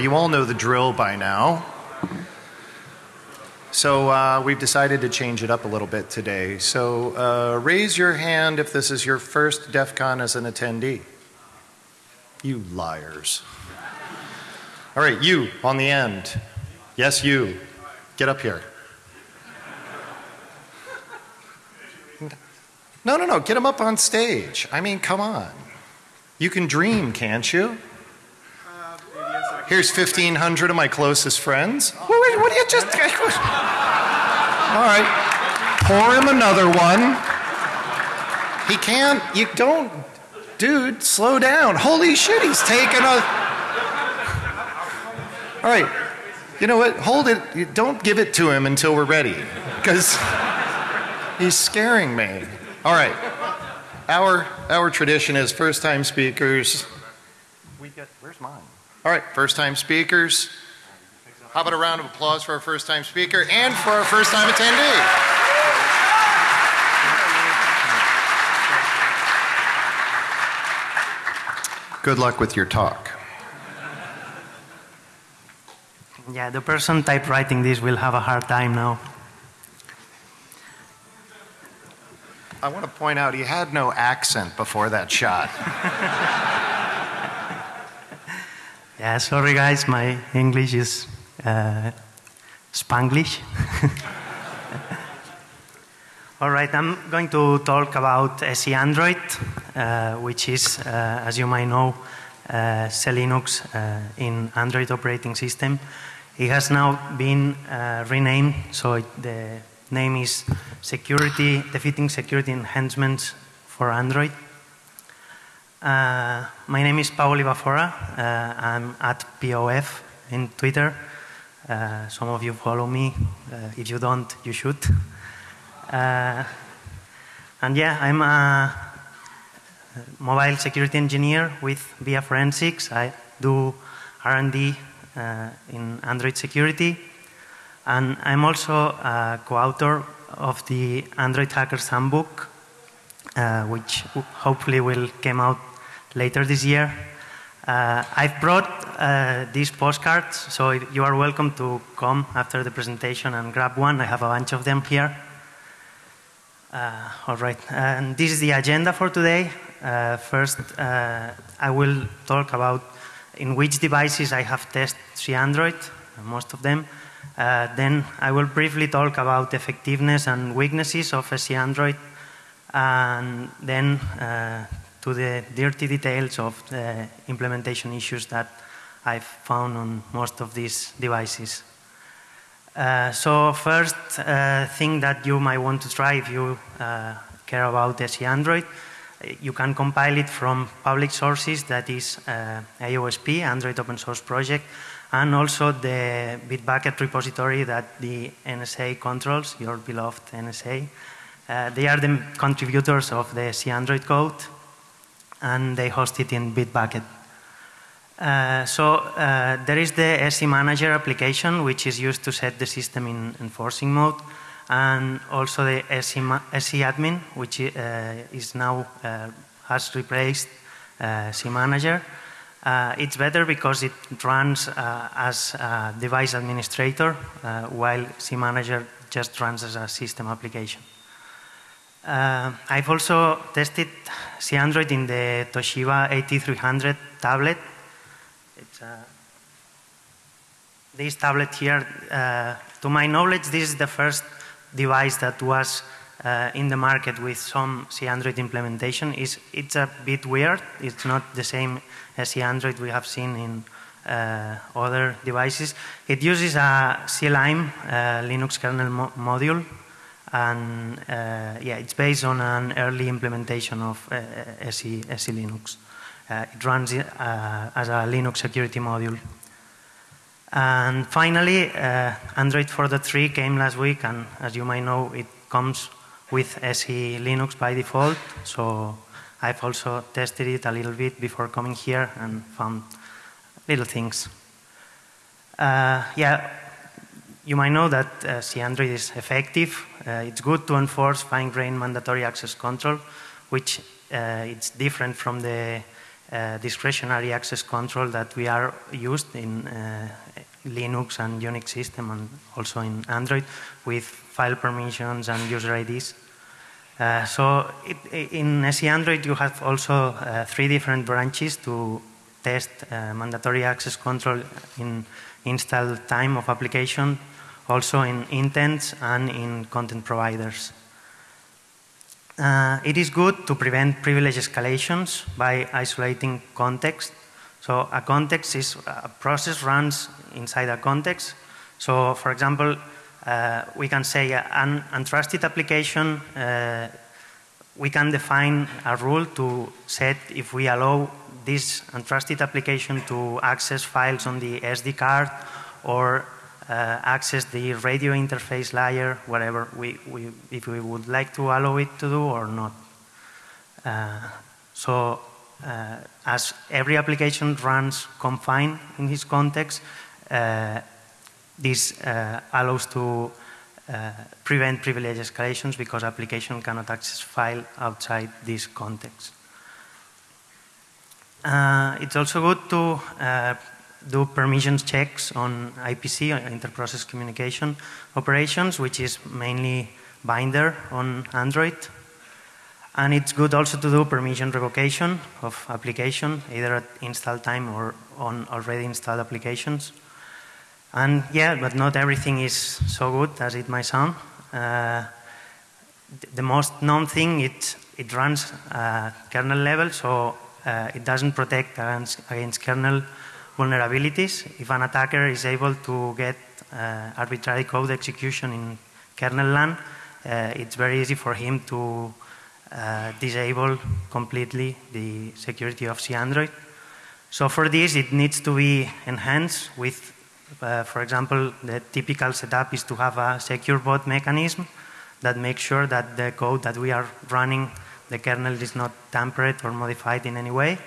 You all know the drill by now. So uh, we've decided to change it up a little bit today. So uh, raise your hand if this is your first DEF CON as an attendee. You liars. All right, you on the end. Yes, you. Get up here. No, no, no. Get him up on stage. I mean, come on. You can dream, can't you? Here's 1,500 of my closest friends. What, what, do you just. All right. Pour him another one. He can't. You don't. Dude, slow down. Holy shit, he's taking a. All right. You know what? Hold it. Don't give it to him until we're ready. Because he's scaring me. All right. Our, our tradition is first time speakers. We get, where's mine? All right, first time speakers. How about a round of applause for our first time speaker and for our first time attendee? Good luck with your talk. Yeah, the person typewriting this will have a hard time now. I want to point out he had no accent before that shot. yeah, sorry guys, my English is uh, Spanglish. All right, I'm going to talk about SE Android, uh, which is, uh, as you might know, uh, uh, in Android operating system. It has now been uh, renamed, so the name is Security Defeating Security Enhancements for Android. Uh, my name is Pau Olivafora. I'm at POF in Twitter. some of you follow me. if you don't, you should. Uh, and yeah, I'm a mobile security engineer with VIA Forensics. I do R&D uh, in Android security. And I'm also a co-author of the Android Hackers Handbook, uh, which hopefully will come out later this year. Uh, I've brought uh, these postcards, so you are welcome to come after the presentation and grab one. I have a bunch of them here. Uh, all right, and this is the agenda for today. Uh, first, uh, I will talk about in which devices I have tested Android, most of them. Then I will briefly talk about effectiveness and weaknesses of SE Android, and then uh, to the dirty details of the implementation issues that I've found on most of these devices. Uh, so first uh, thing that you might want to try if you uh, care about SE Android, you can compile it from public sources that is uh, AOSP, Android Open Source Project, and also the Bitbucket repository that the NSA controls, your beloved NSA. Uh, they are the contributors of the SE Android code, and they host it in Bitbucket. Uh, so uh, there is the SE Manager application, which is used to set the system in enforcing mode, and also the SE, SE Admin, which uh, is now uh, has replaced SE Manager. it's better because it runs as a device administrator, while SE Manager just runs as a system application. I've also tested SE Android in the Toshiba AT300 tablet it's uh, this tablet here, uh, to my knowledge, this is the first device that was uh, in the market with some SE Android implementation. It's, it's a bit weird. It's not the same as SE Android we have seen in uh, other devices. It uses a CLime uh, Linux kernel mo module, and uh, yeah, it's based on an early implementation of SE, SE Linux. Uh, it runs uh, as a Linux security module. And finally, uh, Android 4.3 came last week, and as you might know, it comes with SE Linux by default. So I've also tested it a little bit before coming here and found little things. Uh, yeah, you might know that uh, Android is effective. Uh, it's good to enforce fine-grained mandatory access control, which uh, it's different from the uh, discretionary access control that we are used in uh, Linux and Unix system and also in Android with file permissions and user IDs. Uh, so it, in SE Android you have also uh, three different branches to test mandatory access control in install time of application, also in intents and in content providers. Uh, it is good to prevent privilege escalations by isolating context. So a context is a process runs inside a context. So for example, uh, we can say an untrusted application, uh, we can define a rule to set if we allow this untrusted application to access files on the SD card or access the radio interface layer, whatever we, we, if we would like to allow it to do or not. Uh, so uh, as every application runs confined in this context, uh, this uh, allows to uh, prevent privilege escalations because application cannot access file outside this context. Uh, it's also good to uh, do permissions checks on IPC, inter-process communication operations, which is mainly Binder on Android. And it's good also to do permission revocation of application, either at install time or on already installed applications. And yeah, but not everything is so good as it might sound. Uh, the most known thing, it, it runs uh, kernel level, so uh, it doesn't protect against, against, kernel vulnerabilities. If an attacker is able to get uh, arbitrary code execution in kernel land, uh, it's very easy for him to uh, disable completely the security of SE Android. So for this, it needs to be enhanced with uh, for example, the typical setup is to have a secure boot mechanism that makes sure that the code that we are running, the kernel is not tampered or modified in any way.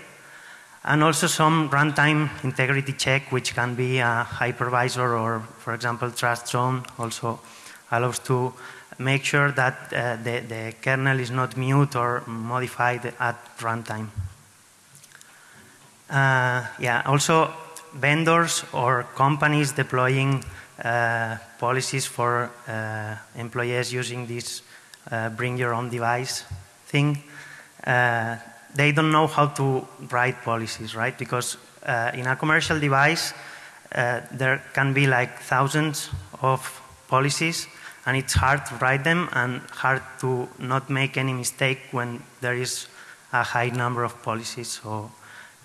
And also some runtime integrity check, which can be a hypervisor or, for example, trust zone also allows to make sure that uh, the, the kernel is not mute or modified at runtime. Uh, yeah, also vendors or companies deploying uh, policies for uh, employees using this uh, bring your own device thing, uh, they don't know how to write policies, right? Because uh, in a commercial device, uh, there can be like thousands of policies and it's hard to write them and hard to not make any mistake when there is a high number of policies. So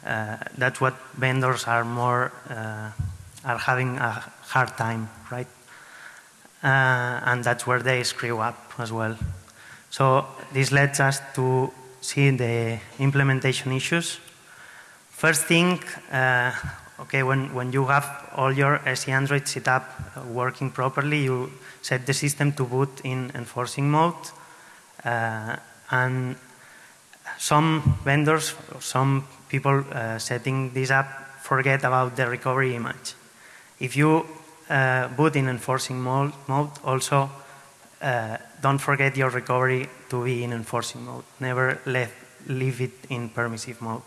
uh, that's what vendors are more uh, are having a hard time, right? Uh, and that's where they screw up as well. So this led us to see the implementation issues. First thing, uh, okay, when, when you have all your SE Android setup working properly, you set the system to boot in enforcing mode. Uh, and some vendors, some people uh, setting this up forget about the recovery image. If you uh, boot in enforcing mode, mode also uh, don't forget your recovery to be in enforcing mode. Never let, leave it in permissive mode.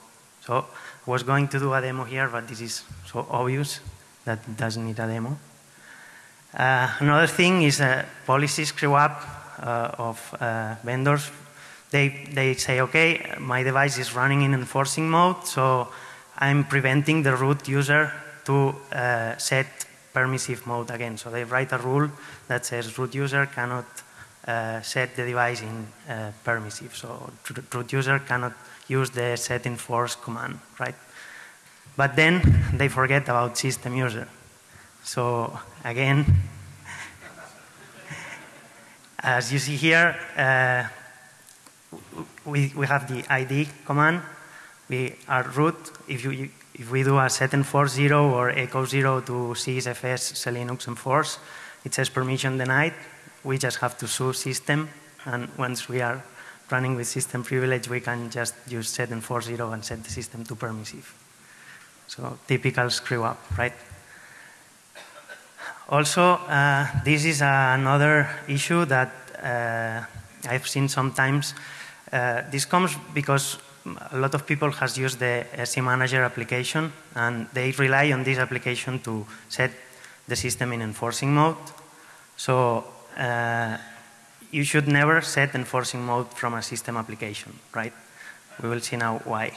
So I was going to do a demo here, but this is so obvious that it doesn't need a demo. Uh, another thing is uh, policy screw up uh, of uh, vendors they, they say, okay, my device is running in enforcing mode, so I'm preventing the root user to uh, set permissive mode again. So they write a rule that says root user cannot uh, set the device in uh, permissive. So root user cannot use the set enforce command, right? But then they forget about system user. So again, as you see here, uh, we, we have the ID command. We are root. If, you, if we do a set enforce zero or echo zero to sysfs linux enforce, it says permission denied. We just have to sue system. And once we are running with system privilege, we can just use set enforce zero and set the system to permissive. So typical screw up, right? Also, uh, this is another issue that uh, I've seen sometimes uh, this comes because a lot of people has used the SC Manager application and they rely on this application to set the system in enforcing mode. So uh, you should never set enforcing mode from a system application, right? We will see now why.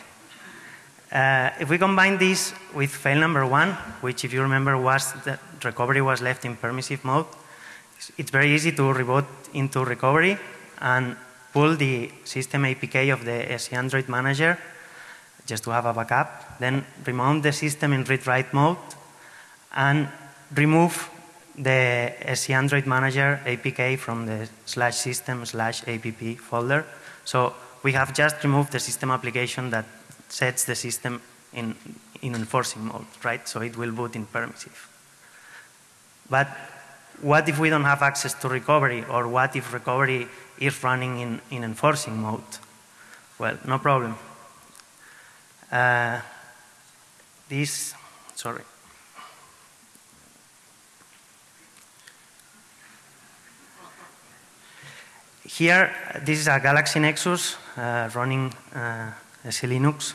Uh, if we combine this with fail number one, which if you remember was that recovery was left in permissive mode, it's very easy to reboot into recovery and pull the system APK of the SC Android manager just to have a backup, then remount the system in read-write mode and remove the SC Android manager APK from the slash system slash app folder. So we have just removed the system application that sets the system in, in enforcing mode, right? So it will boot in permissive. But what if we don't have access to recovery or what if recovery is running in, in enforcing mode? Well, no problem. Uh, this, sorry. Here, this is a Galaxy Nexus uh, running uh, Linux.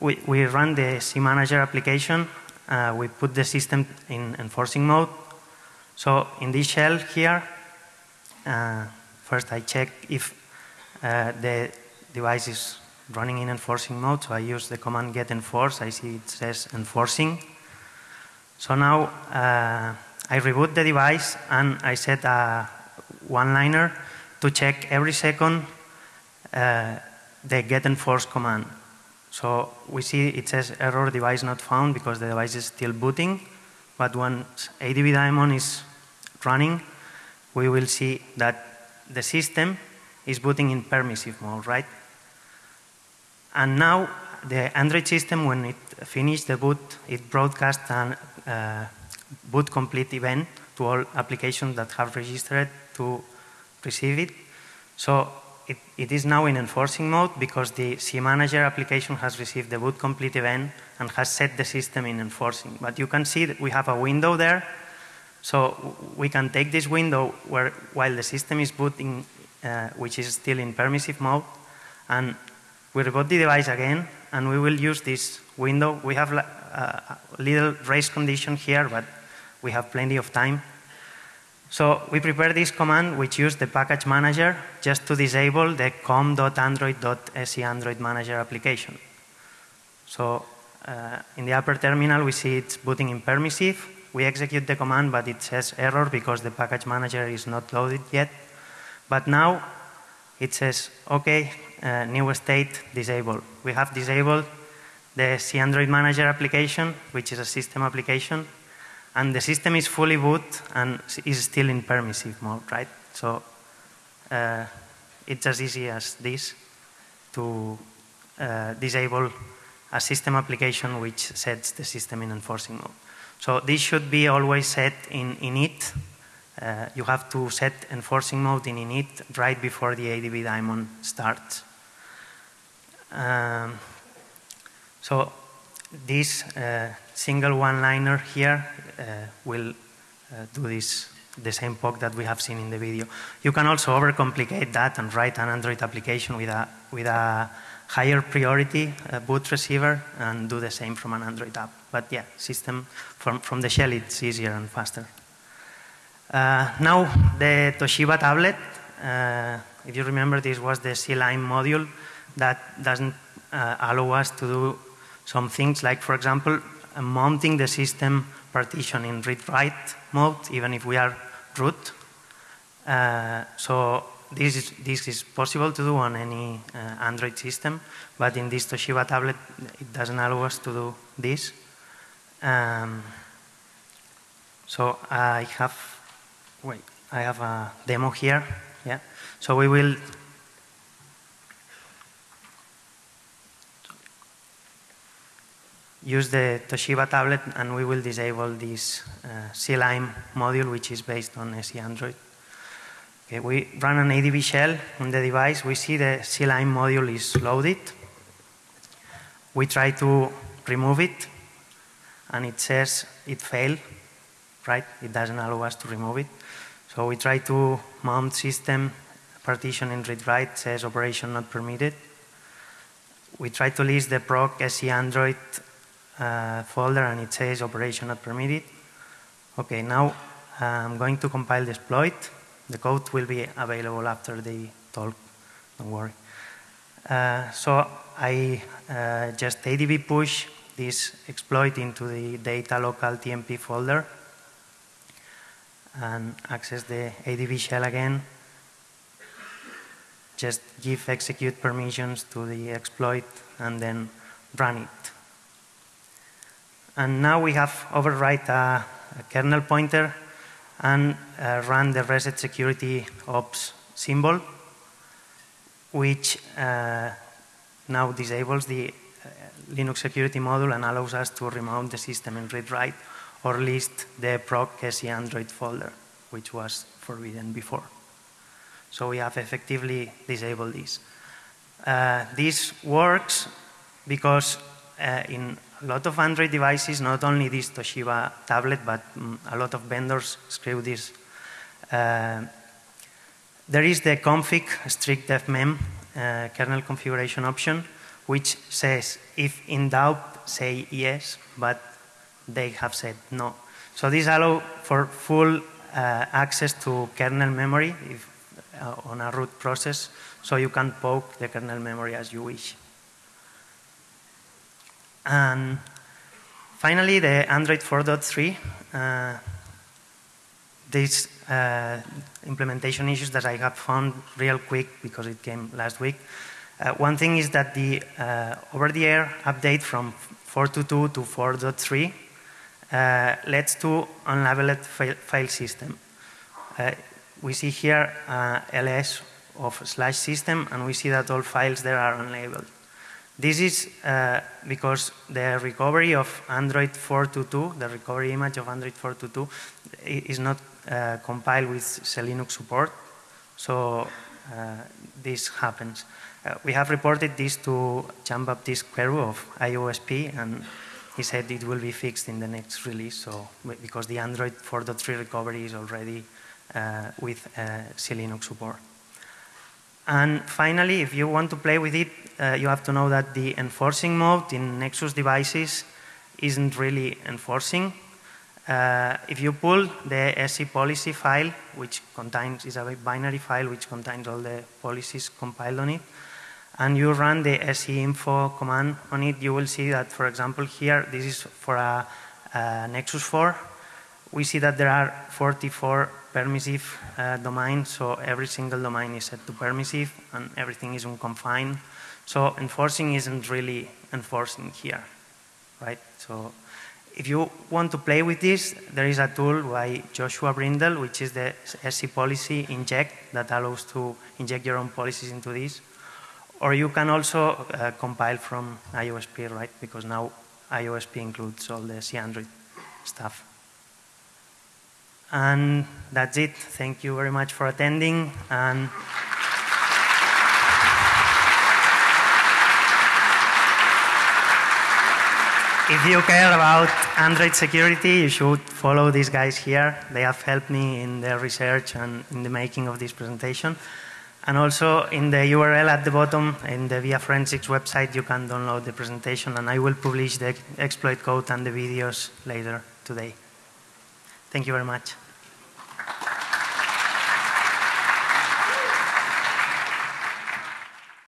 We, we run the CManager application. Uh, we put the system in enforcing mode. So in this shell here, uh, first I check if uh, the device is running in enforcing mode. So I use the command get enforce. I see it says enforcing. So now uh, I reboot the device and I set a one-liner to check every second uh, the get enforce command. So we see it says error device not found because the device is still booting. But once ADB daemon is running, we will see that the system is booting in permissive mode, right? And now the Android system, when it finished the boot, it broadcasts a uh, boot complete event to all applications that have registered to receive it. So it, it is now in enforcing mode because the CManager application has received the boot complete event and has set the system in enforcing. But you can see that we have a window there. So we can take this window where, while the system is booting, uh, which is still in permissive mode, and we reboot the device again, and we will use this window. We have a little race condition here, but we have plenty of time. So we prepare this command which uses the package manager just to disable the com.android.se Android manager application. So uh, in the upper terminal we see it's booting in permissive. We execute the command but it says error because the package manager is not loaded yet. But now it says okay, uh, new state disabled. We have disabled the C Android manager application which is a system application and the system is fully boot and is still in permissive mode, right? So uh, it's as easy as this to uh, disable a system application which sets the system in enforcing mode. So this should be always set in init. Uh, you have to set enforcing mode in init right before the ADB daemon starts. Um, so this uh, single one-liner here uh, will uh, do this the same POC that we have seen in the video. You can also overcomplicate that and write an Android application with a, with a higher priority uh, boot receiver and do the same from an Android app. But yeah, system from, from the shell, it's easier and faster. Uh, now, the Toshiba tablet, uh, if you remember, this was the CLime module that doesn't allow us to do some things like, for example, mounting the system partition in read-write mode, even if we are root. Uh, so this is, this is possible to do on any uh, Android system, but in this Toshiba tablet, it doesn't allow us to do this. Um, so I have, wait, I have a demo here. Yeah. So we will use the Toshiba tablet and we will disable this uh, CLime module which is based on SE Android. Okay, we run an ADB shell on the device. We see the CLime module is loaded. We try to remove it and it says it failed, right? It doesn't allow us to remove it. So we try to mount system partition in read write says operation not permitted we try to list the proc SE Android uh, folder and it says operation not permitted. Okay, now I'm going to compile the exploit. The code will be available after the talk, don't worry. Uh, so I uh, just ADB push this exploit into the data local TMP folder and access the ADB shell again. Just give execute permissions to the exploit and then run it. And now we have overwrite a, a kernel pointer and uh, run the reset security ops symbol, which uh, now disables the uh, Linux security module and allows us to remount the system in read-write or list the proc SE Android folder, which was forbidden before. So we have effectively disabled this. Uh, this works because uh, in a lot of Android devices, not only this Toshiba tablet, but um, a lot of vendors screw this. Uh, there is the config strict fmem uh, kernel configuration option, which says if in doubt, say yes, but they have said no. So this allows for full uh, access to kernel memory if, uh, on a root process, so you can poke the kernel memory as you wish. And finally, the Android 4.3. Uh, these uh, implementation issues that I have found real quick because it came last week. Uh, one thing is that the uh, over-the-air update from 4.2.2 to 4.3 uh, leads to unlabeled file, file system. Uh, we see here ls of slash system and we see that all files there are unlabeled. This is uh, because the recovery of Android 4.2.2, the recovery image of Android 4.2.2 is not uh, compiled with Linux support. So uh, this happens. Uh, we have reported this to Jean-Baptiste Queru of IOSP and he said it will be fixed in the next release so because the Android 4.3 recovery is already uh, with uh, Linux support. And finally, if you want to play with it, uh, you have to know that the enforcing mode in Nexus devices isn't really enforcing. Uh, if you pull the SE policy file, which contains, is a binary file which contains all the policies compiled on it, and you run the SE info command on it, you will see that, for example, here, this is for a, a Nexus 4. We see that there are 44 permissive uh, domains, so every single domain is set to permissive and everything is unconfined. So enforcing isn't really enforcing here, right? So if you want to play with this, there is a tool by Joshua Brindle, which is the SC policy inject that allows to inject your own policies into this. Or you can also uh, compile from IOSP, right? Because now IOSP includes all the C Android stuff. And that's it. Thank you very much for attending. And if you care about Android security, you should follow these guys here. They have helped me in the research and in the making of this presentation. And also in the URL at the bottom, in the VIA Forensics website, you can download the presentation and I will publish the exploit code and the videos later today. Thank you very much.